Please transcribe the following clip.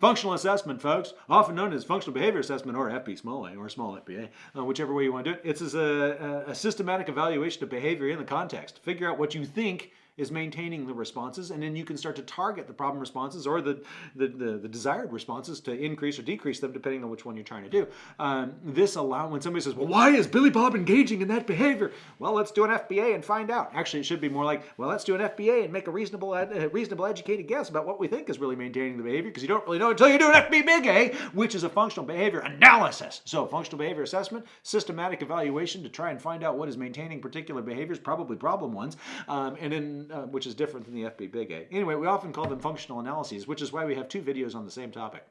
Functional assessment, folks, often known as functional behavior assessment or FB small a or small FBA, uh, whichever way you want to do it. It's a, a, a systematic evaluation of behavior in the context. Figure out what you think is maintaining the responses, and then you can start to target the problem responses or the, the, the, the desired responses to increase or decrease them depending on which one you're trying to do. Um, this allow when somebody says, well, why is Billy Bob engaging in that behavior? Well, let's do an FBA and find out. Actually, it should be more like, well, let's do an FBA and make a reasonable, reasonable educated guess about what we think is really maintaining the behavior because you don't really know until you do an FB big A, which is a functional behavior analysis. So functional behavior assessment, systematic evaluation to try and find out what is maintaining particular behaviors, probably problem ones, um, and then uh, which is different than the FB Big A. Anyway, we often call them functional analyses, which is why we have two videos on the same topic.